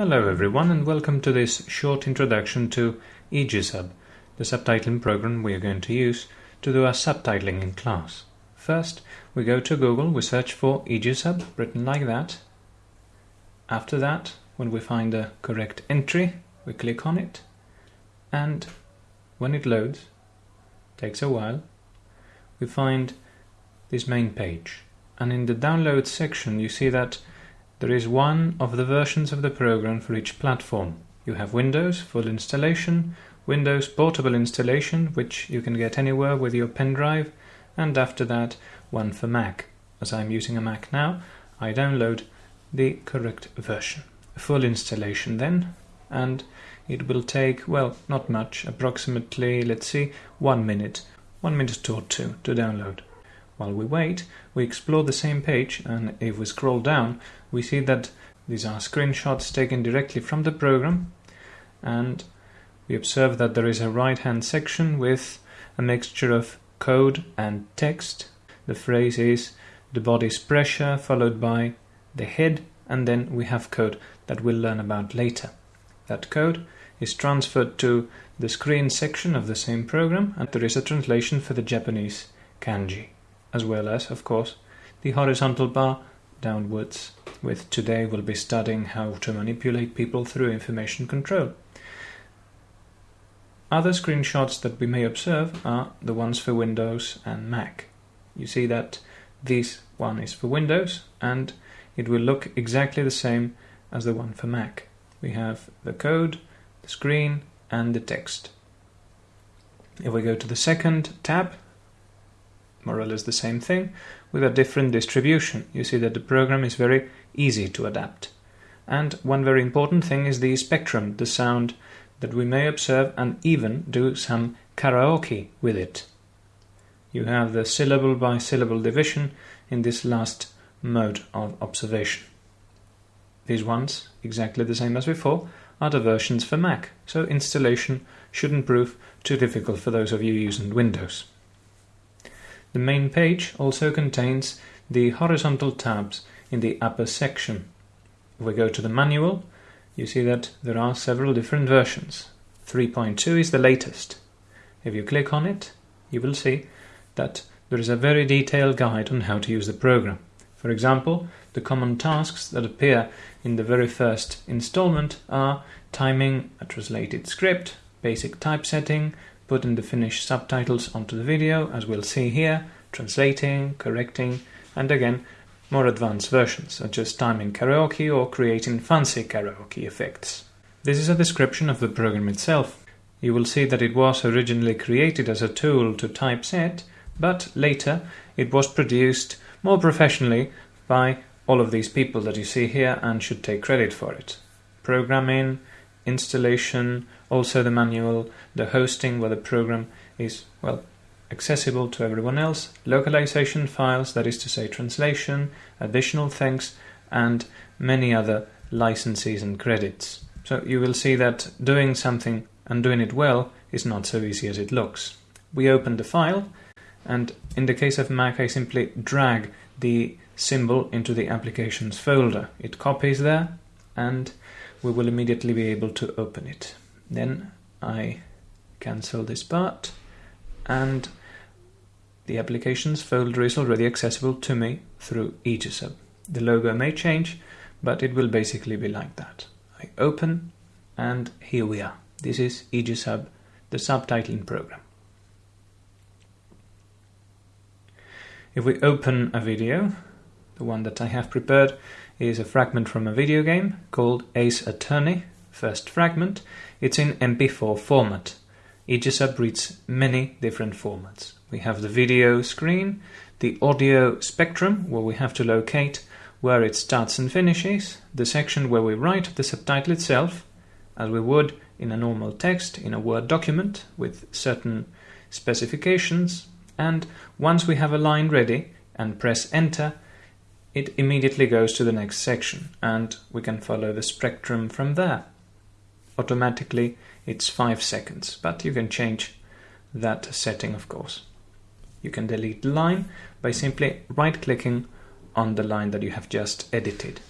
Hello everyone and welcome to this short introduction to Aegisub, the subtitling program we are going to use to do our subtitling in class. First, we go to Google, we search for Aegisub, written like that. After that, when we find the correct entry, we click on it and when it loads, takes a while, we find this main page. And in the download section you see that there is one of the versions of the program for each platform. You have Windows full installation, Windows portable installation, which you can get anywhere with your pen drive, and after that, one for Mac. As I'm using a Mac now, I download the correct version. Full installation then, and it will take, well, not much, approximately, let's see, one minute, one minute or two to download. While we wait, we explore the same page and if we scroll down, we see that these are screenshots taken directly from the program and we observe that there is a right-hand section with a mixture of code and text. The phrase is the body's pressure followed by the head and then we have code that we'll learn about later. That code is transferred to the screen section of the same program and there is a translation for the Japanese kanji as well as, of course, the horizontal bar downwards, with today we'll be studying how to manipulate people through information control. Other screenshots that we may observe are the ones for Windows and Mac. You see that this one is for Windows and it will look exactly the same as the one for Mac. We have the code, the screen and the text. If we go to the second tab, more or less the same thing with a different distribution. You see that the program is very easy to adapt. And one very important thing is the spectrum, the sound that we may observe and even do some karaoke with it. You have the syllable by syllable division in this last mode of observation. These ones, exactly the same as before, are the versions for Mac, so installation shouldn't prove too difficult for those of you using Windows. The main page also contains the horizontal tabs in the upper section. If we go to the manual, you see that there are several different versions. 3.2 is the latest. If you click on it, you will see that there is a very detailed guide on how to use the program. For example, the common tasks that appear in the very first installment are timing a translated script, basic typesetting, putting the finished subtitles onto the video, as we'll see here, translating, correcting, and again, more advanced versions, such as timing karaoke or creating fancy karaoke effects. This is a description of the program itself. You will see that it was originally created as a tool to typeset, but later it was produced more professionally by all of these people that you see here and should take credit for it. Programming, installation, also the manual, the hosting where the program is, well, accessible to everyone else, localization files, that is to say translation, additional things, and many other licenses and credits. So you will see that doing something and doing it well is not so easy as it looks. We open the file, and in the case of Mac, I simply drag the symbol into the applications folder. It copies there, and we will immediately be able to open it. Then I cancel this part and the applications folder is already accessible to me through Aegisub. The logo may change, but it will basically be like that. I open and here we are. This is Aegisub, the subtitling program. If we open a video, the one that I have prepared is a fragment from a video game called Ace Attorney, first fragment. It's in MP4 format. Aegisub reads many different formats. We have the video screen, the audio spectrum, where we have to locate where it starts and finishes, the section where we write the subtitle itself, as we would in a normal text in a Word document with certain specifications, and once we have a line ready and press enter, it immediately goes to the next section and we can follow the spectrum from there. Automatically it's 5 seconds, but you can change that setting of course. You can delete the line by simply right clicking on the line that you have just edited.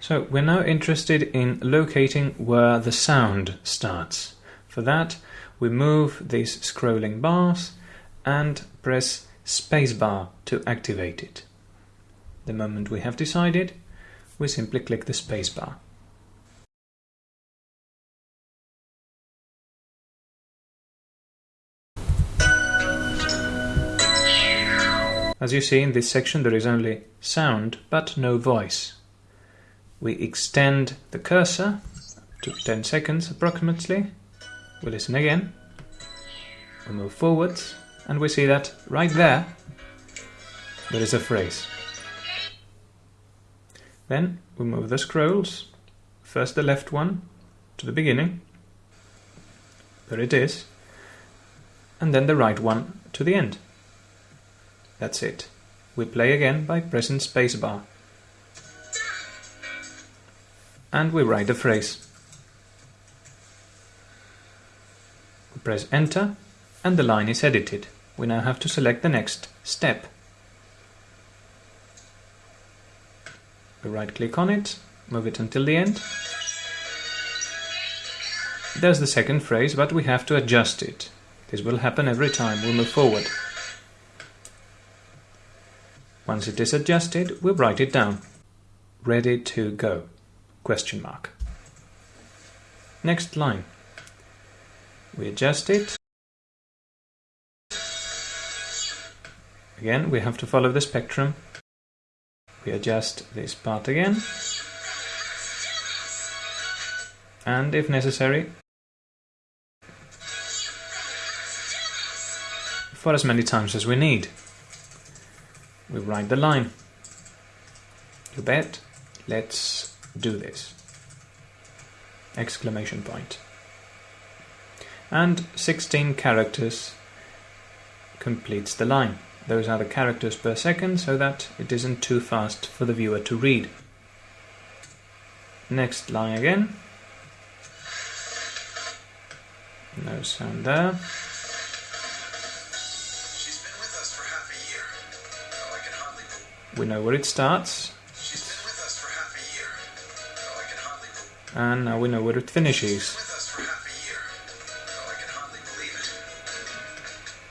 So we're now interested in locating where the sound starts. For that, we move these scrolling bars and press spacebar to activate it. The moment we have decided, we simply click the spacebar. As you see in this section there is only sound but no voice. We extend the cursor to 10 seconds approximately. We listen again. We move forwards and we see that right there there is a phrase. Then we move the scrolls, first the left one to the beginning, there it is, and then the right one to the end. That's it. We play again by pressing spacebar. And we write the phrase. We press enter and the line is edited. We now have to select the next step. We right click on it, move it until the end. There's the second phrase, but we have to adjust it. This will happen every time we move forward. Once it is adjusted, we write it down. Ready to go? Question mark. Next line. We adjust it. Again, we have to follow the spectrum. We adjust this part again. And if necessary, for as many times as we need we write the line. You bet. Let's do this. Exclamation point. And 16 characters completes the line. Those are the characters per second so that it isn't too fast for the viewer to read. Next line again. No sound there. We know where it starts. And now we know where it finishes.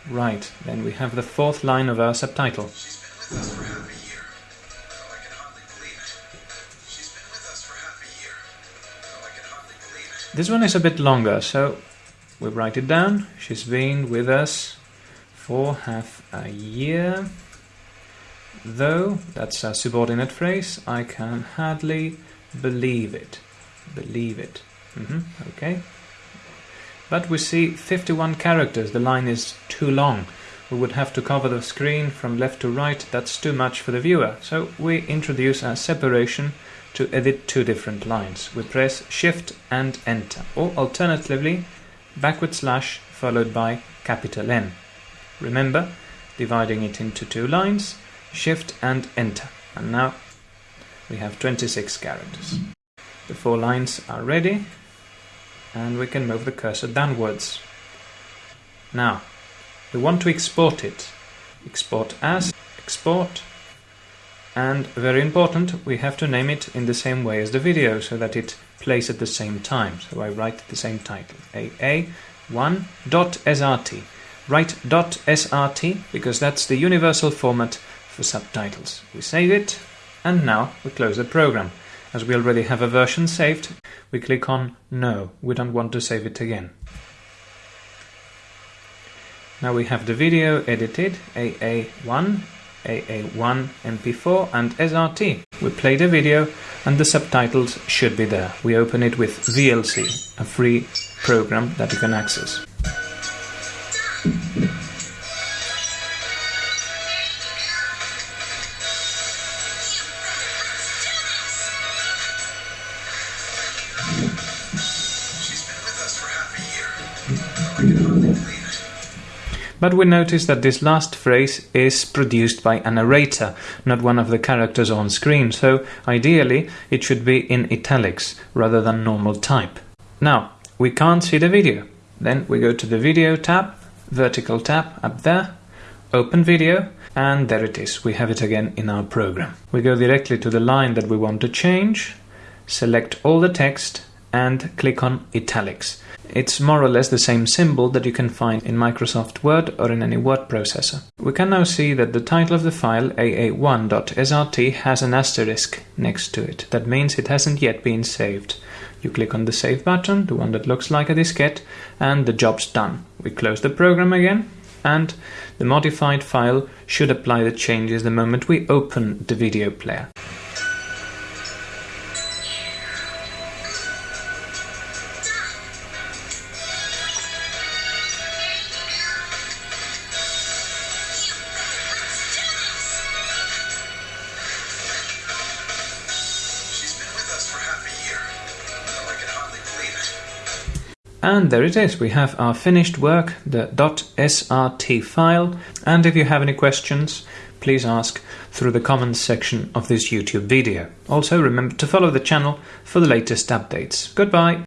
Right, then we have the fourth line of our subtitle. This one is a bit longer, so we write it down. She's been with us for half a year. Though, that's a subordinate phrase, I can hardly believe it. Believe it. Mm -hmm, okay. But we see 51 characters, the line is too long. We would have to cover the screen from left to right, that's too much for the viewer. So we introduce a separation to edit two different lines. We press Shift and Enter, or alternatively, backward slash followed by capital N. Remember, dividing it into two lines, Shift and Enter. And now we have 26 characters. The four lines are ready and we can move the cursor downwards. Now, we want to export it. Export as, export, and very important, we have to name it in the same way as the video so that it plays at the same time. So I write the same title, AA1.srt. Write .srt because that's the universal format for subtitles. We save it, and now we close the program. As we already have a version saved, we click on No, we don't want to save it again. Now we have the video edited, AA1, AA1, MP4 and SRT. We play the video and the subtitles should be there. We open it with VLC, a free program that you can access. But we notice that this last phrase is produced by a narrator, not one of the characters on screen, so ideally it should be in italics rather than normal type. Now, we can't see the video. Then we go to the video tab, vertical tab up there, open video, and there it is. We have it again in our program. We go directly to the line that we want to change, select all the text and click on italics. It's more or less the same symbol that you can find in Microsoft Word or in any word processor. We can now see that the title of the file aa1.srt has an asterisk next to it. That means it hasn't yet been saved. You click on the save button, the one that looks like a diskette, and the job's done. We close the program again, and the modified file should apply the changes the moment we open the video player. And there it is, we have our finished work, the .srt file, and if you have any questions, please ask through the comments section of this YouTube video. Also remember to follow the channel for the latest updates. Goodbye!